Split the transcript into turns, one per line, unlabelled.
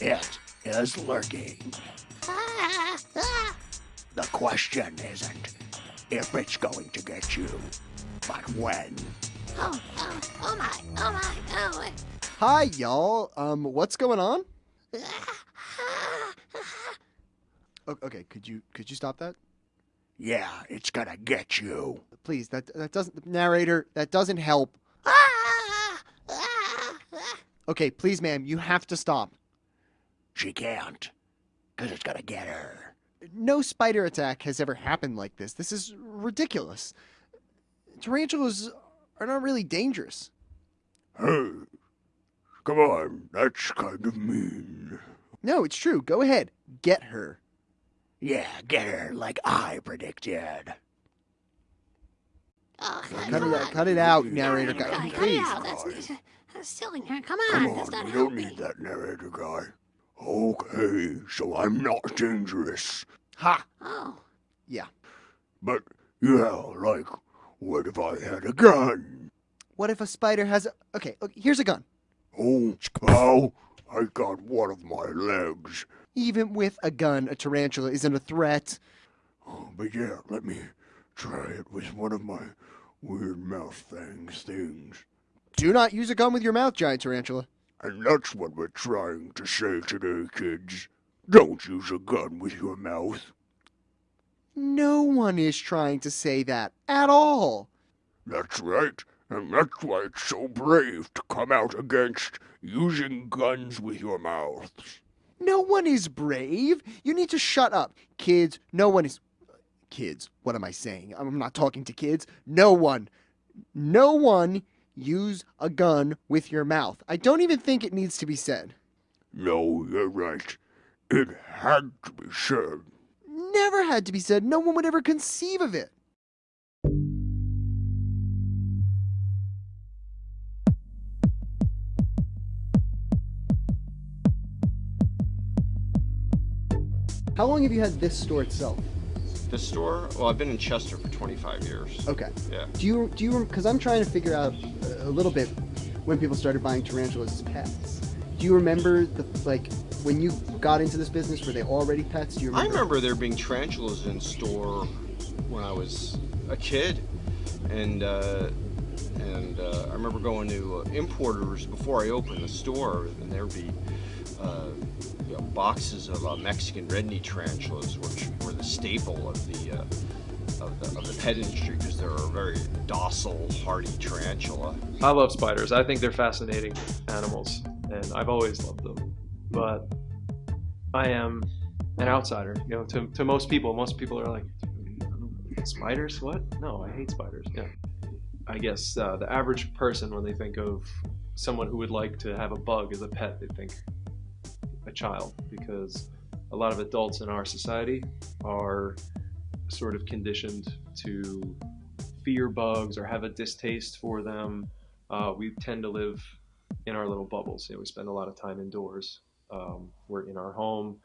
It is lurking. The question isn't if it's going to get you, but when.
Oh, oh, oh my, oh my, oh.
Hi, y'all. Um, what's going on? Okay, could you could you stop that,
Yeah, it's gonna get you.
please? That that doesn't narrator. That doesn't help. Ah! Ah! Ah! Okay, please, ma'am, you have to stop.
She can't, because it's gonna get her.
No spider attack has ever happened like this. This is ridiculous. Tarantulas are not really dangerous.
Hey, come on, that's kind of mean.
No, it's true. Go ahead, get her.
Yeah, get her like I predicted.
Oh,
Cut it out. Cut it out, narrator guy.
Cut it
Please.
out. That's, that's silly. Come
Come
on, that's
on,
not
we don't
helping.
need that narrator guy. Okay, so I'm not dangerous.
Ha!
Oh, Yeah.
But, yeah, like, what if I had a gun?
What if a spider has a. Okay, okay here's a gun.
Oh, cow, I got one of my legs.
Even with a gun, a tarantula isn't a threat.
Oh, but yeah, let me try it with one of my weird mouth things things.
Do not use a gun with your mouth, giant tarantula.
And that's what we're trying to say today, kids. Don't use a gun with your mouth.
No one is trying to say that at all.
That's right, and that's why it's so brave to come out against using guns with your mouths.
No one is brave. You need to shut up. Kids, no one is. Kids, what am I saying? I'm not talking to kids. No one. No one use a gun with your mouth. I don't even think it needs to be said.
No, you're right. It had to be said.
Never had to be said. No one would ever conceive of it. How long have you had this store itself?
The store? Well, I've been in Chester for 25 years.
Okay.
Yeah.
Do you do you because I'm trying to figure out a little bit when people started buying tarantulas as pets. Do you remember the like when you got into this business? Were they already pets? Do you
I
remember?
remember there being tarantulas in store when I was a kid, and uh, and uh, I remember going to uh, importers before I opened the store, and there would be uh, boxes of uh, Mexican red knee tarantulas, which were the staple of the. Uh, of the, of the pet industry because they're a very docile, hardy tarantula.
I love spiders. I think they're fascinating animals, and I've always loved them. But I am an outsider. You know, to, to most people, most people are like, spiders? What? No, I hate spiders. Yeah. I guess uh, the average person, when they think of someone who would like to have a bug as a pet, they think a child because a lot of adults in our society are sort of conditioned to fear bugs or have a distaste for them. Uh, we tend to live in our little bubbles. You know, we spend a lot of time indoors. Um, we're in our home.